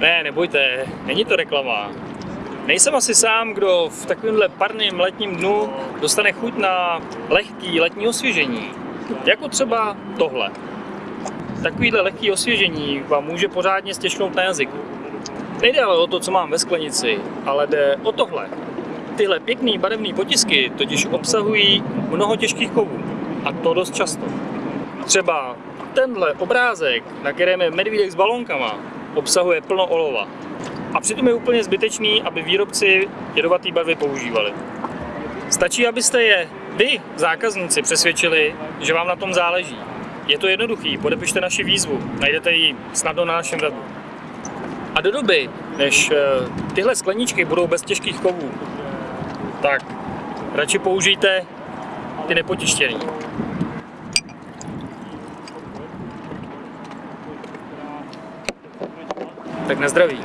nebojte, není to reklama. Nejsem asi sám, kdo v takovémhle parném letním dnu dostane chuť na lehký letní osvěžení. Jako třeba tohle. Takovýhle lehký osvěžení vám může pořádně stěžknout na jazyku. Nejde ale o to, co mám ve sklenici, ale jde o tohle. Tyhle pěkný barevné potisky totiž obsahují mnoho těžkých kovů. A to dost často. Třeba tenhle obrázek, na kterém je medvídek s balónkama, obsahuje plno olova. A přitom je úplně zbytečný, aby výrobci jedovaté barvy používali. Stačí, abyste je vy, zákazníci, přesvědčili, že vám na tom záleží. Je to jednoduchý, podepište naši výzvu, najdete ji snadno na našem webu. A do doby, než eh, tyhle skleničky budou bez těžkých kovů, tak radši použijte ty nepotištěný. Tak na zdraví.